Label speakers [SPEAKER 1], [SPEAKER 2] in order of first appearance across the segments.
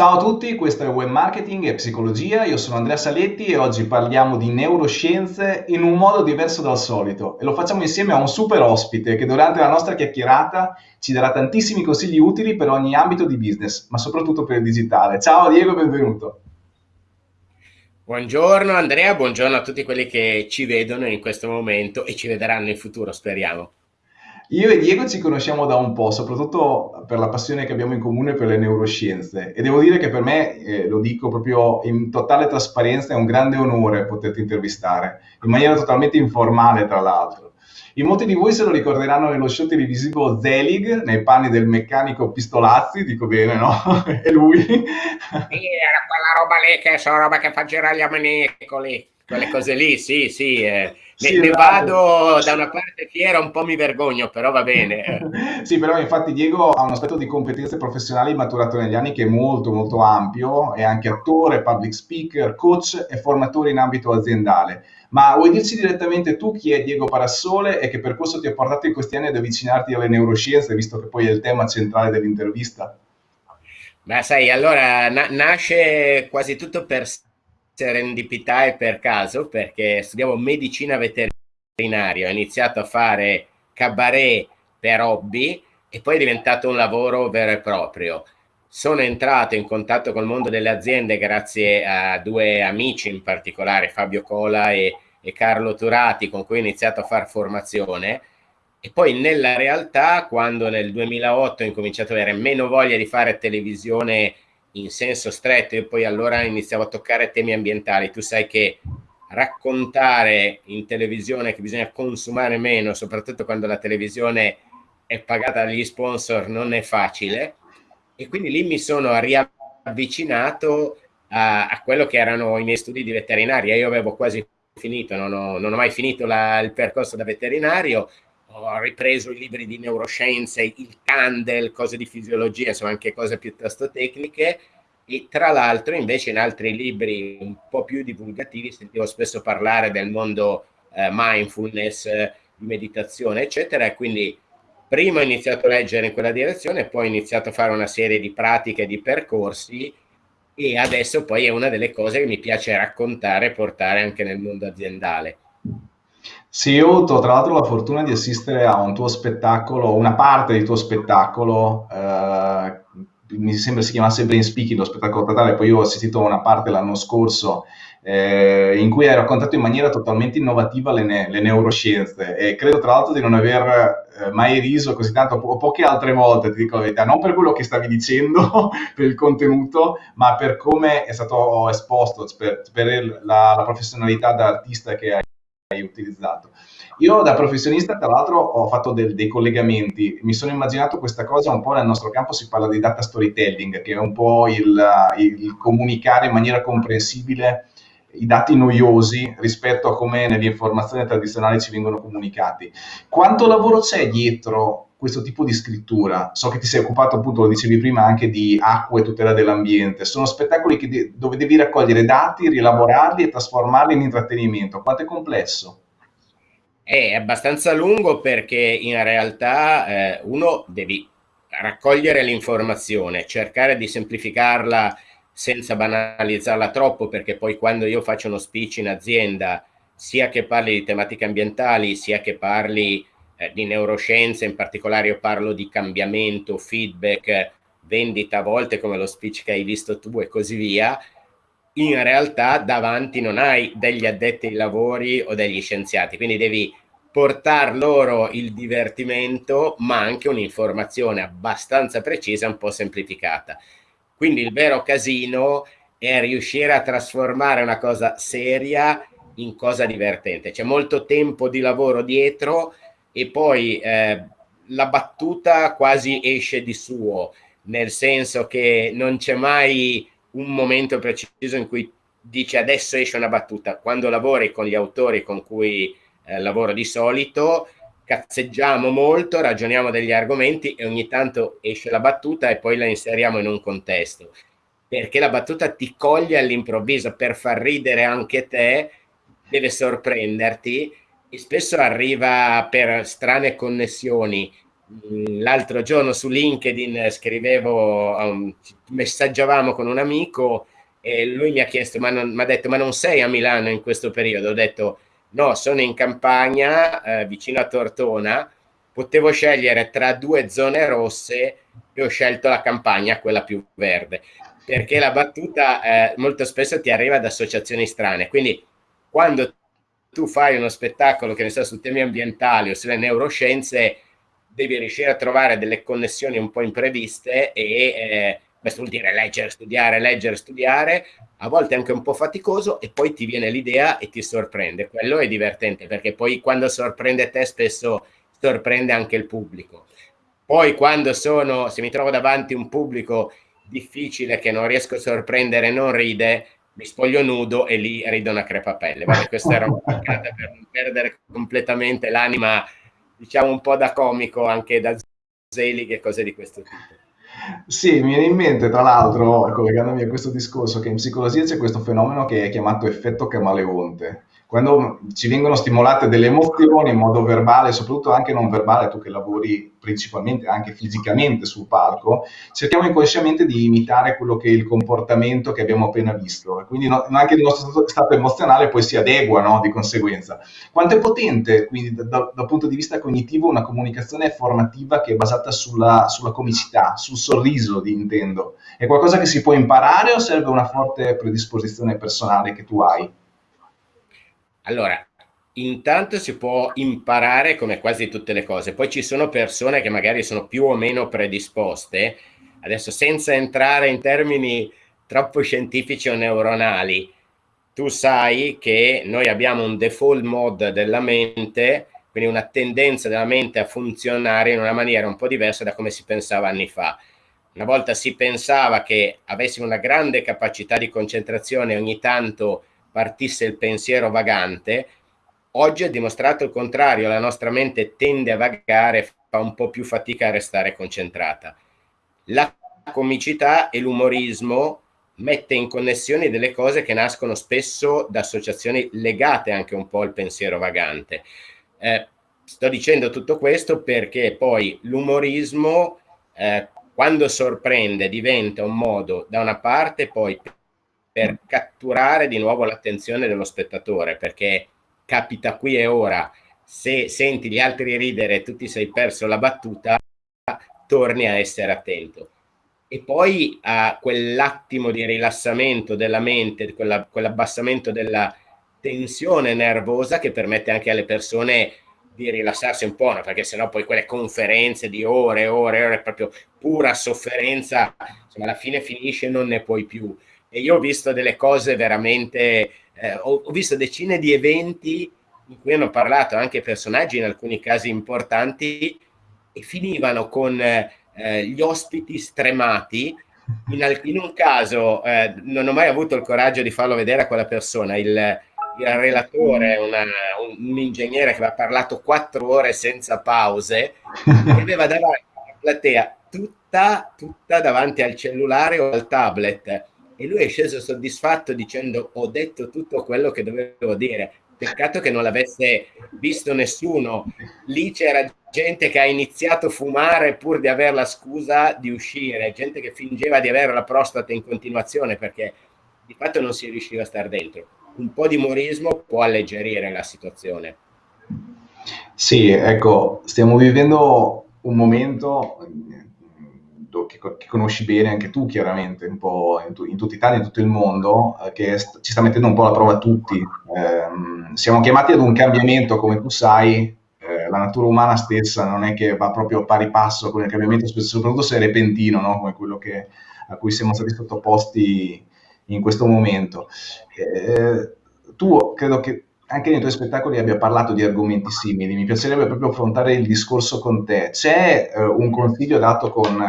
[SPEAKER 1] Ciao a tutti, questo è Web Marketing e Psicologia, io sono Andrea Saletti e oggi parliamo di neuroscienze in un modo diverso dal solito e lo facciamo insieme a un super ospite che durante la nostra chiacchierata ci darà tantissimi consigli utili per ogni ambito di business, ma soprattutto per il digitale. Ciao Diego, benvenuto.
[SPEAKER 2] Buongiorno Andrea, buongiorno a tutti quelli che ci vedono in questo momento e ci vedranno in futuro, speriamo.
[SPEAKER 1] Io e Diego ci conosciamo da un po', soprattutto per la passione che abbiamo in comune per le neuroscienze e devo dire che per me, eh, lo dico proprio in totale trasparenza, è un grande onore poterti intervistare, in maniera totalmente informale tra l'altro. In molti di voi se lo ricorderanno nello show televisivo Zelig, nei panni del meccanico Pistolazzi, dico bene, no? è lui. Sì,
[SPEAKER 2] era quella roba lì che sono roba che fa girare gli ammanicoli, quelle cose lì, sì, sì. Eh ne, ne vado da una parte fiera, un po' mi vergogno, però va bene.
[SPEAKER 1] sì, però infatti Diego ha un aspetto di competenze professionali maturato negli anni che è molto molto ampio, è anche attore, public speaker, coach e formatore in ambito aziendale. Ma vuoi dirci direttamente tu chi è Diego Parassole e che percorso ti ha portato in questi anni ad avvicinarti alle neuroscienze, visto che poi è il tema centrale dell'intervista?
[SPEAKER 2] Beh, sai, allora na- nasce quasi tutto per serendipità e per caso, perché studiavo medicina veterinaria, ho iniziato a fare cabaret per hobby e poi è diventato un lavoro vero e proprio. Sono entrato in contatto col mondo delle aziende grazie a due amici in particolare, Fabio Cola e, e Carlo Turati, con cui ho iniziato a fare formazione. E poi nella realtà, quando nel 2008 ho incominciato ad avere meno voglia di fare televisione in senso stretto e poi allora iniziavo a toccare temi ambientali. Tu sai che raccontare in televisione che bisogna consumare meno, soprattutto quando la televisione è pagata dagli sponsor, non è facile. E quindi lì mi sono riavvicinato a, a quello che erano i miei studi di veterinaria. Io avevo quasi finito, non ho, non ho mai finito la, il percorso da veterinario, ho ripreso i libri di neuroscienze, il Candle, cose di fisiologia, insomma anche cose piuttosto tecniche e tra l'altro invece in altri libri un po' più divulgativi sentivo spesso parlare del mondo eh, mindfulness, di meditazione eccetera e quindi prima ho iniziato a leggere in quella direzione poi ho iniziato a fare una serie di pratiche, di percorsi e adesso poi è una delle cose che mi piace raccontare e portare anche nel mondo aziendale.
[SPEAKER 1] Sì, io ho tra l'altro la fortuna di assistere a un tuo spettacolo, una parte di tuo spettacolo, eh, mi sembra si chiamasse Brain Speaking, lo spettacolo totale, poi io ho assistito a una parte l'anno scorso eh, in cui hai raccontato in maniera totalmente innovativa le, ne- le neuroscienze. E credo tra l'altro di non aver eh, mai riso così tanto, po- poche altre volte, ti dico la verità, non per quello che stavi dicendo, per il contenuto, ma per come è stato esposto, per, per la, la professionalità da artista che hai hai utilizzato. Io da professionista, tra l'altro, ho fatto del, dei collegamenti, mi sono immaginato questa cosa un po' nel nostro campo, si parla di data storytelling, che è un po' il, il comunicare in maniera comprensibile i dati noiosi rispetto a come nelle informazioni tradizionali ci vengono comunicati. Quanto lavoro c'è dietro questo tipo di scrittura? So che ti sei occupato, appunto, lo dicevi prima, anche di acqua e tutela dell'ambiente. Sono spettacoli de- dove devi raccogliere dati, rielaborarli e trasformarli in intrattenimento. Quanto è complesso?
[SPEAKER 2] È abbastanza lungo perché in realtà eh, uno devi raccogliere l'informazione, cercare di semplificarla senza banalizzarla troppo, perché poi quando io faccio uno speech in azienda, sia che parli di tematiche ambientali, sia che parli eh, di neuroscienze, in particolare io parlo di cambiamento, feedback, vendita a volte come lo speech che hai visto tu e così via, in realtà davanti non hai degli addetti ai lavori o degli scienziati, quindi devi portare loro il divertimento, ma anche un'informazione abbastanza precisa, un po' semplificata. Quindi il vero casino è riuscire a trasformare una cosa seria in cosa divertente. C'è molto tempo di lavoro dietro e poi eh, la battuta quasi esce di suo, nel senso che non c'è mai un momento preciso in cui dice adesso esce una battuta. Quando lavori con gli autori con cui eh, lavoro di solito, cazzeggiamo molto, ragioniamo degli argomenti e ogni tanto esce la battuta e poi la inseriamo in un contesto. Perché la battuta ti coglie all'improvviso per far ridere anche te, deve sorprenderti spesso arriva per strane connessioni. Mm, l'altro giorno su LinkedIn scrivevo, messaggiavamo con un amico e lui mi ha chiesto, ma mi ha detto, ma non sei a Milano in questo periodo? Ho detto, no, sono in campagna eh, vicino a Tortona, potevo scegliere tra due zone rosse e ho scelto la campagna, quella più verde, perché la battuta eh, molto spesso ti arriva da associazioni strane, quindi quando tu fai uno spettacolo che ne sa su temi ambientali o sulle neuroscienze, devi riuscire a trovare delle connessioni un po' impreviste e eh, questo vuol dire leggere, studiare, leggere, studiare, a volte anche un po' faticoso e poi ti viene l'idea e ti sorprende. Quello è divertente perché poi quando sorprende te spesso sorprende anche il pubblico. Poi quando sono, se mi trovo davanti un pubblico difficile che non riesco a sorprendere non ride, mi spoglio nudo e lì ridono a crepapelle. Vabbè, questa era una per non perdere completamente l'anima, diciamo un po' da comico, anche da Zelig e cose di questo tipo.
[SPEAKER 1] Sì, mi viene in mente, tra l'altro, collegandomi a questo discorso, che in psicologia c'è questo fenomeno che è chiamato effetto camaleonte, quando ci vengono stimolate delle emozioni in modo verbale, soprattutto anche non verbale, tu che lavori principalmente anche fisicamente sul palco, cerchiamo inconsciamente di imitare quello che è il comportamento che abbiamo appena visto. Quindi no, anche il nostro stato emozionale poi si adegua no, di conseguenza. Quanto è potente, quindi da, da, dal punto di vista cognitivo, una comunicazione formativa che è basata sulla, sulla comicità, sul sorriso, di intendo? È qualcosa che si può imparare o serve una forte predisposizione personale che tu hai?
[SPEAKER 2] Allora, intanto si può imparare come quasi tutte le cose, poi ci sono persone che magari sono più o meno predisposte, adesso senza entrare in termini troppo scientifici o neuronali, tu sai che noi abbiamo un default mode della mente, quindi una tendenza della mente a funzionare in una maniera un po' diversa da come si pensava anni fa. Una volta si pensava che avessimo una grande capacità di concentrazione ogni tanto partisse il pensiero vagante, oggi è dimostrato il contrario, la nostra mente tende a vagare, fa un po' più fatica a restare concentrata. La comicità e l'umorismo mette in connessione delle cose che nascono spesso da associazioni legate anche un po' al pensiero vagante. Eh, sto dicendo tutto questo perché poi l'umorismo, eh, quando sorprende, diventa un modo da una parte poi per catturare di nuovo l'attenzione dello spettatore, perché capita qui e ora, se senti gli altri ridere e tu ti sei perso la battuta, torni a essere attento. E poi a quell'attimo di rilassamento della mente, quella, quell'abbassamento della tensione nervosa che permette anche alle persone di rilassarsi un po', no? perché sennò poi quelle conferenze di ore e ore, e ore, proprio pura sofferenza, insomma alla fine finisce e non ne puoi più e io ho visto delle cose veramente, eh, ho, ho, visto decine di eventi in cui hanno parlato anche personaggi in alcuni casi importanti e finivano con eh, gli ospiti stremati. In, in un caso eh, non ho mai avuto il coraggio di farlo vedere a quella persona, il, il relatore, una, un, un, ingegnere che aveva parlato quattro ore senza pause, e aveva davanti alla platea tutta, tutta davanti al cellulare o al tablet e lui è sceso soddisfatto dicendo ho detto tutto quello che dovevo dire. Peccato che non l'avesse visto nessuno. Lì c'era gente che ha iniziato a fumare pur di avere la scusa di uscire, gente che fingeva di avere la prostata in continuazione perché di fatto non si riusciva a stare dentro. Un po' di umorismo può alleggerire la situazione.
[SPEAKER 1] Sì, ecco, stiamo vivendo un momento che, che, conosci bene anche tu chiaramente, un po' in, in tutta Italia in tutto il mondo, eh, che st- ci sta mettendo un po' alla prova tutti. Eh, siamo chiamati ad un cambiamento, come tu sai, eh, la natura umana stessa non è che va proprio pari passo con il cambiamento, soprattutto se è repentino, no? come quello che, a cui siamo stati sottoposti in questo momento. Eh, tu credo che anche nei tuoi spettacoli abbia parlato di argomenti simili, mi piacerebbe proprio affrontare il discorso con te. C'è eh, un consiglio dato con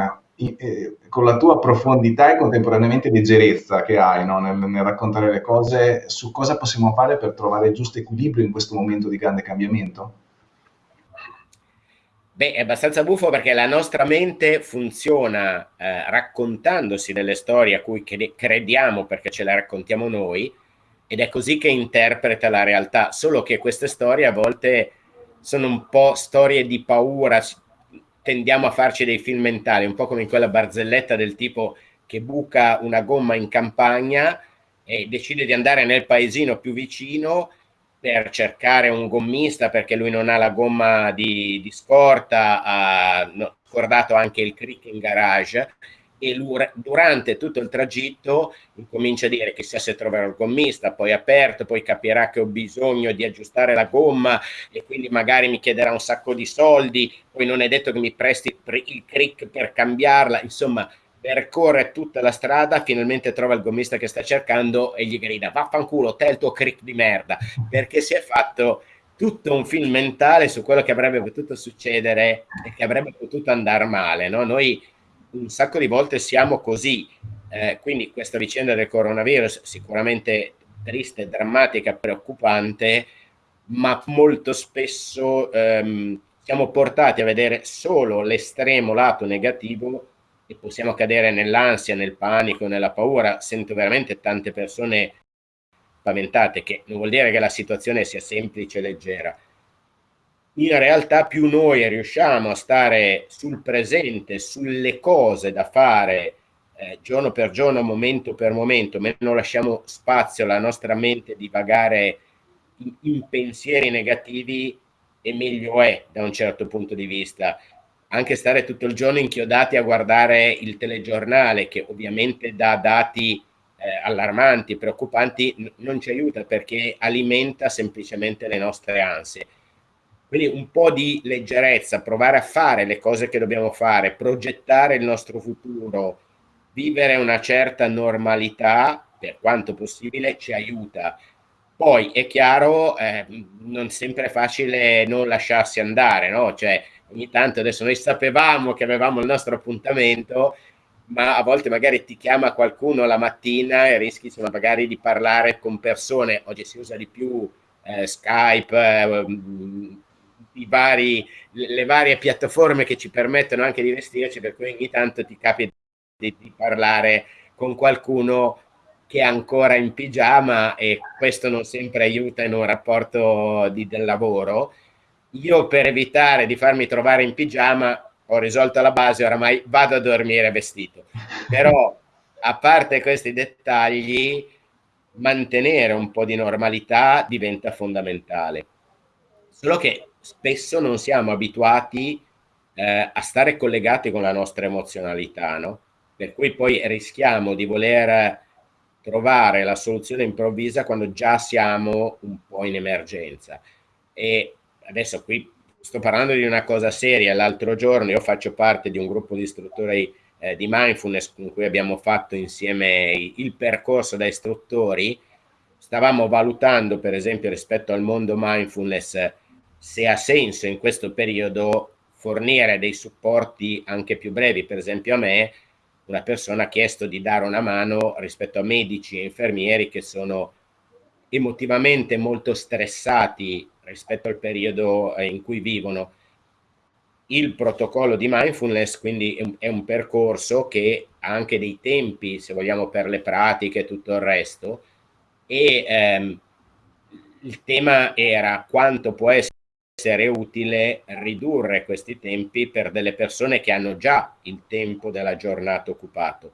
[SPEAKER 1] eh, con la tua profondità e contemporaneamente leggerezza che hai no? nel, nel, raccontare le cose, su cosa possiamo fare per trovare il giusto equilibrio in questo momento di grande cambiamento?
[SPEAKER 2] Beh, è abbastanza buffo perché la nostra mente funziona eh, raccontandosi delle storie a cui crediamo perché ce le raccontiamo noi ed è così che interpreta la realtà, solo che queste storie a volte sono un po' storie di paura, tendiamo a farci dei film mentali, un po' come in quella barzelletta del tipo che buca una gomma in campagna e decide di andare nel paesino più vicino per cercare un gommista perché lui non ha la gomma di, di scorta, ha scordato anche il crick in garage e durante tutto il tragitto incomincia a dire chissà se troverò il gommista, poi aperto, poi capirà che ho bisogno di aggiustare la gomma e quindi magari mi chiederà un sacco di soldi, poi non è detto che mi presti il crick per cambiarla, insomma percorre tutta la strada, finalmente trova il gommista che sta cercando e gli grida vaffanculo, te il tuo crick di merda, perché si è fatto tutto un film mentale su quello che avrebbe potuto succedere e che avrebbe potuto andare male, no? Noi un sacco di volte siamo così. Eh, quindi questa vicenda del coronavirus sicuramente triste, drammatica, preoccupante, ma molto spesso ehm, siamo portati a vedere solo l'estremo lato negativo e possiamo cadere nell'ansia, nel panico, nella paura. Sento veramente tante persone spaventate, che non vuol dire che la situazione sia semplice e leggera, in realtà più noi riusciamo a stare sul presente, sulle cose da fare eh, giorno per giorno, momento per momento, meno lasciamo spazio alla nostra mente di vagare in, in pensieri negativi e meglio è da un certo punto di vista. Anche stare tutto il giorno inchiodati a guardare il telegiornale, che ovviamente dà dati eh, allarmanti, preoccupanti, non ci aiuta perché alimenta semplicemente le nostre ansie quindi un po' di leggerezza, provare a fare le cose che dobbiamo fare, progettare il nostro futuro, vivere una certa normalità, per quanto possibile, ci aiuta. Poi è chiaro, eh, non sempre è facile non lasciarsi andare, no? Cioè, ogni tanto adesso noi sapevamo che avevamo il nostro appuntamento, ma a volte magari ti chiama qualcuno la mattina e rischi insomma, magari di parlare con persone, oggi si usa di più eh, Skype, eh, vari, le varie piattaforme che ci permettono anche di vestirci, per cui ogni tanto ti capita di, di parlare con qualcuno che è ancora in pigiama e questo non sempre aiuta in un rapporto di, del lavoro. Io per evitare di farmi trovare in pigiama ho risolto la base, oramai vado a dormire vestito. Però a parte questi dettagli, mantenere un po' di normalità diventa fondamentale. Solo che spesso non siamo abituati eh, a stare collegati con la nostra emozionalità, no? Per cui poi rischiamo di voler trovare la soluzione improvvisa quando già siamo un po' in emergenza. E adesso qui sto parlando di una cosa seria. L'altro giorno io faccio parte di un gruppo di istruttori eh, di mindfulness con cui abbiamo fatto insieme il percorso da istruttori. Stavamo valutando, per esempio, rispetto al mondo mindfulness, se ha senso in questo periodo fornire dei supporti anche più brevi. Per esempio a me una persona ha chiesto di dare una mano rispetto a medici e infermieri che sono emotivamente molto stressati rispetto al periodo eh, in cui vivono. Il protocollo di mindfulness quindi è un, percorso che ha anche dei tempi, se vogliamo, per le pratiche e tutto il resto, e ehm, il tema era quanto può essere essere utile ridurre questi tempi per delle persone che hanno già il tempo della giornata occupato.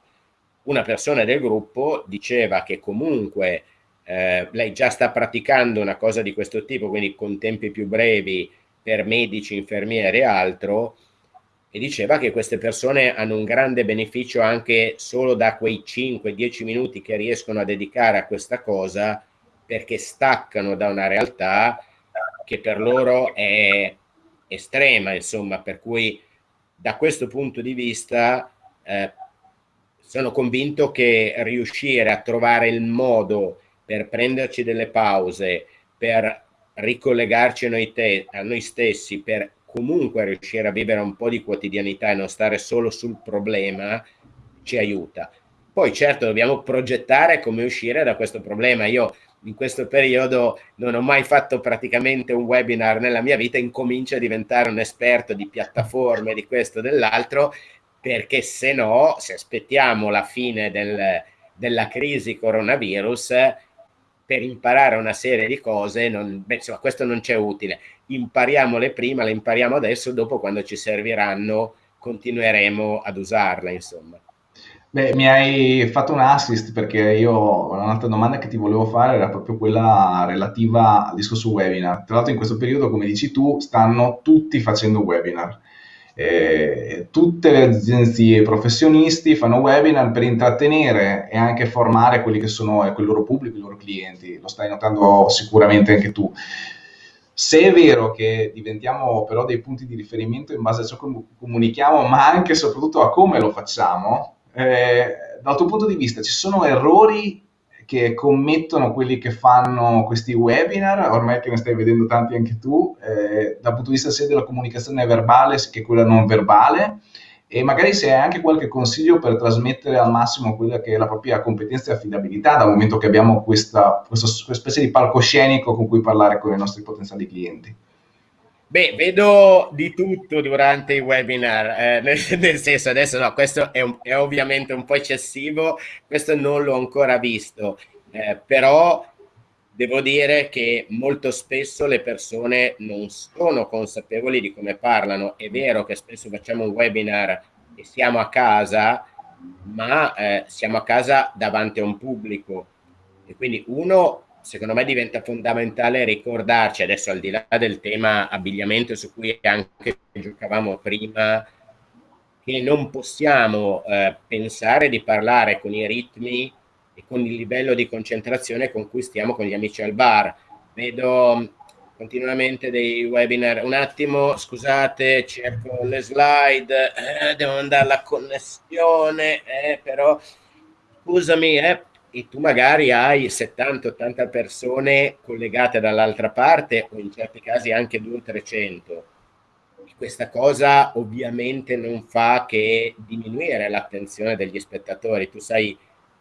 [SPEAKER 2] Una persona del gruppo diceva che comunque eh, lei già sta praticando una cosa di questo tipo, quindi con tempi più brevi per medici, infermieri e altro, e diceva che queste persone hanno un grande beneficio anche solo da quei 5-10 minuti che riescono a dedicare a questa cosa perché staccano da una realtà che per loro è estrema, insomma, per cui da questo punto di vista eh, sono convinto che riuscire a trovare il modo per prenderci delle pause, per ricollegarci a noi, te, a noi stessi, per comunque riuscire a vivere un po' di quotidianità e non stare solo sul problema, ci aiuta. Poi certo dobbiamo progettare come uscire da questo problema. Io in questo periodo non ho mai fatto praticamente un webinar nella mia vita, incomincio a diventare un esperto di piattaforme, di questo e dell'altro, perché se no, se aspettiamo la fine del, della crisi coronavirus, per imparare una serie di cose, non, beh, insomma, questo non c'è utile. Impariamole prima, le impariamo adesso, dopo quando ci serviranno continueremo ad usarle, insomma.
[SPEAKER 1] Beh, mi hai fatto un assist perché io un'altra domanda che ti volevo fare era proprio quella relativa al discorso webinar. Tra l'altro in questo periodo, come dici tu, stanno tutti facendo webinar. Eh, tutte le agenzie professionisti fanno webinar per intrattenere e anche formare quelli che sono eh, il loro pubblico, i loro clienti, lo stai notando sicuramente anche tu. Se è vero che diventiamo però dei punti di riferimento in base a ciò che comunichiamo, ma anche e soprattutto a come lo facciamo, eh, dal tuo punto di vista ci sono errori che commettono quelli che fanno questi webinar, ormai che ne stai vedendo tanti anche tu, eh, dal punto di vista sia della comunicazione verbale che quella non verbale, e magari se hai anche qualche consiglio per trasmettere al massimo quella che è la propria competenza e affidabilità, dal momento che abbiamo questa, questa specie di palcoscenico con cui parlare con i nostri potenziali clienti.
[SPEAKER 2] Beh, vedo di tutto durante i webinar, eh, nel, nel, senso adesso no, questo è, un, è, ovviamente un po' eccessivo, questo non l'ho ancora visto, eh, però devo dire che molto spesso le persone non sono consapevoli di come parlano. È vero che spesso facciamo un webinar e siamo a casa, ma eh, siamo a casa davanti a un pubblico e quindi uno secondo me diventa fondamentale ricordarci, adesso al di là del tema abbigliamento su cui anche giocavamo prima, che non possiamo eh, pensare di parlare con i ritmi e con il livello di concentrazione con cui stiamo con gli amici al bar. Vedo continuamente dei webinar. Un attimo, scusate, cerco le slide, eh, devo andare alla connessione, eh, però scusami, eh, e tu magari hai 70-80 persone collegate dall'altra parte o in certi casi anche 200-300. Questa cosa ovviamente non fa che diminuire l'attenzione degli spettatori. Tu sai,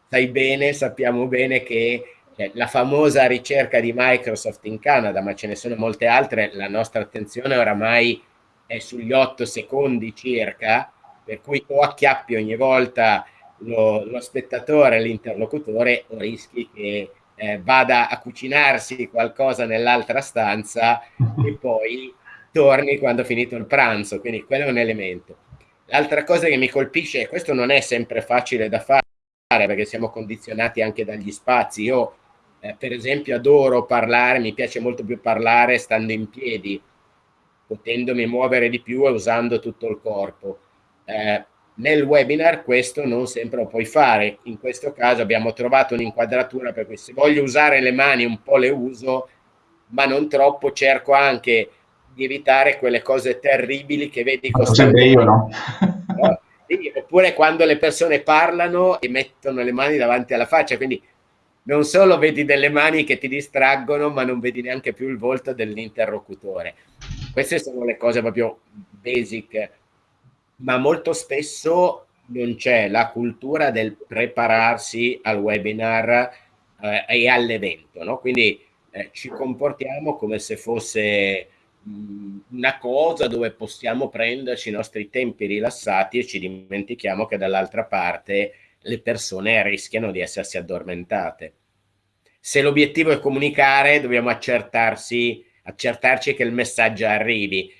[SPEAKER 2] sai bene, sappiamo bene che cioè, la famosa ricerca di Microsoft in Canada, ma ce ne sono molte altre, la nostra attenzione oramai è sugli 8 secondi circa, per cui o acchiappi ogni volta lo, lo spettatore, l'interlocutore, o rischi che eh, vada a cucinarsi qualcosa nell'altra stanza e poi torni quando ha finito il pranzo, quindi quello è un elemento. L'altra cosa che mi colpisce, e questo non è sempre facile da fare, perché siamo condizionati anche dagli spazi, io eh, per esempio adoro parlare, mi piace molto più parlare stando in piedi, potendomi muovere di più e usando tutto il corpo. Eh, nel webinar questo non sempre lo puoi fare, in questo caso abbiamo trovato un'inquadratura per cui se voglio usare le mani un po' le uso, ma non troppo, cerco anche di evitare quelle cose terribili che vedi
[SPEAKER 1] costantemente. io, no?
[SPEAKER 2] no? oppure quando le persone parlano e mettono le mani davanti alla faccia, quindi non solo vedi delle mani che ti distraggono, ma non vedi neanche più il volto dell'interlocutore. Queste sono le cose proprio basic ma molto spesso non c'è la cultura del prepararsi al webinar eh, e all'evento, no? Quindi eh, ci comportiamo come se fosse mh, una cosa dove possiamo prenderci i nostri tempi rilassati e ci dimentichiamo che dall'altra parte le persone rischiano di essersi addormentate. Se l'obiettivo è comunicare, dobbiamo accertarsi, accertarci che il messaggio arrivi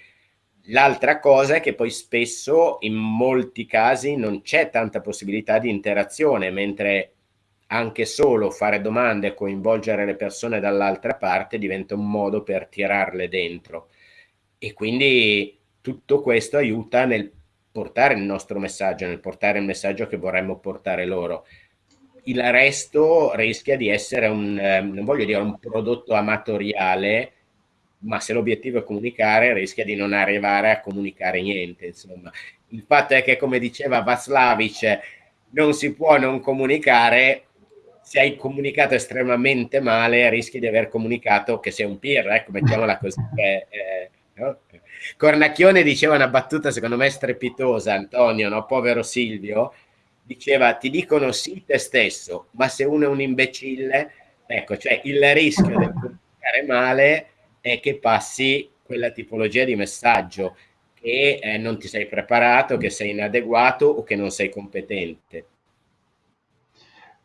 [SPEAKER 2] L'altra cosa è che poi spesso in molti casi non c'è tanta possibilità di interazione, mentre anche solo fare domande e coinvolgere le persone dall'altra parte diventa un modo per tirarle dentro. E quindi tutto questo aiuta nel portare il nostro messaggio, nel portare il messaggio che vorremmo portare loro. Il resto rischia di essere un, eh, non voglio dire un prodotto amatoriale, ma se l'obiettivo è comunicare rischia di non arrivare a comunicare niente. Insomma. Il fatto è che, come diceva Vaslavic, non si può non comunicare, se hai comunicato estremamente male rischi di aver comunicato che sei un peer, ecco, mettiamola così. Eh, eh, no? Cornacchione diceva una battuta secondo me strepitosa, Antonio, no? povero Silvio, diceva ti dicono sì te stesso, ma se uno è un imbecille, ecco, cioè il rischio di comunicare male è che passi quella tipologia di messaggio che eh, non ti sei preparato, che sei inadeguato o che non sei competente.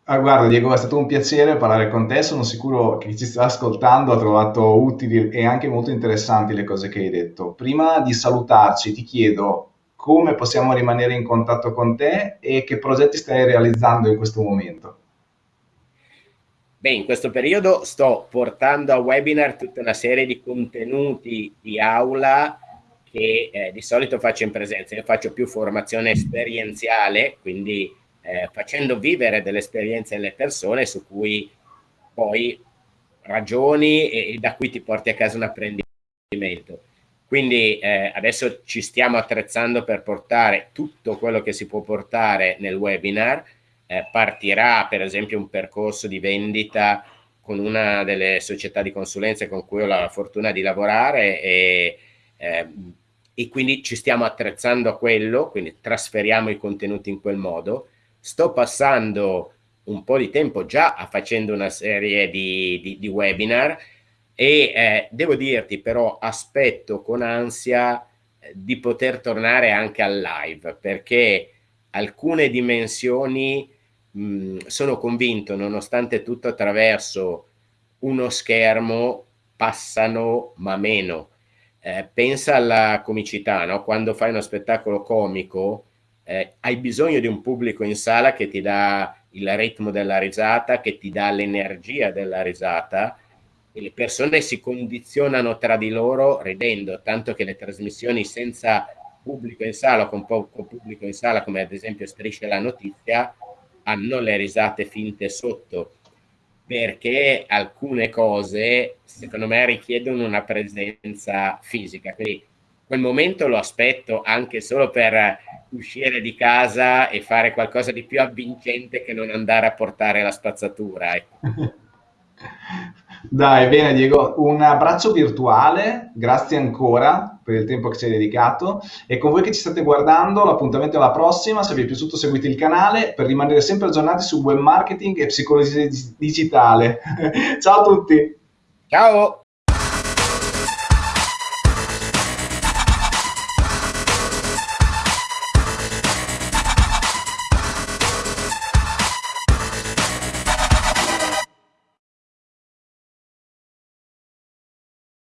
[SPEAKER 1] Ah, guarda Diego, è stato un piacere parlare con te, sono sicuro che chi ci sta ascoltando ha trovato utili e anche molto interessanti le cose che hai detto. Prima di salutarci ti chiedo come possiamo rimanere in contatto con te e che progetti stai realizzando in questo momento.
[SPEAKER 2] Beh, in questo periodo sto portando a webinar tutta una serie di contenuti di aula che eh, di solito faccio in presenza. Io faccio più formazione esperienziale, quindi eh, facendo vivere delle esperienze alle persone su cui poi ragioni e, e, da cui ti porti a casa un apprendimento. Quindi eh, adesso ci stiamo attrezzando per portare tutto quello che si può portare nel webinar. Eh, partirà per esempio un percorso di vendita con una delle società di consulenza con cui ho la fortuna di lavorare e, eh, e quindi ci stiamo attrezzando a quello, quindi trasferiamo i contenuti in quel modo. Sto passando un po' di tempo già facendo una serie di, di, di webinar e eh, devo dirti però aspetto con ansia eh, di poter tornare anche al live perché alcune dimensioni sono convinto nonostante tutto attraverso uno schermo passano ma meno eh, pensa alla comicità no? quando fai uno spettacolo comico eh, hai bisogno di un pubblico in sala che ti dà il ritmo della risata, che ti dà l'energia della risata e le persone si condizionano tra di loro ridendo, tanto che le trasmissioni senza pubblico in sala con poco pubblico in sala, come ad esempio Strisce la Notizia, hanno le risate finte sotto, perché alcune cose, secondo me, richiedono una presenza fisica. Quindi quel momento lo aspetto anche solo per uscire di casa e fare qualcosa di più avvincente che non andare a portare la spazzatura. Ecco.
[SPEAKER 1] Dai, bene Diego, un abbraccio virtuale, grazie ancora per il tempo che ci hai dedicato e con voi che ci state guardando l'appuntamento è alla prossima, se vi è piaciuto seguite il canale per rimanere sempre aggiornati su web marketing e psicologia digitale. Ciao a tutti!
[SPEAKER 2] Ciao!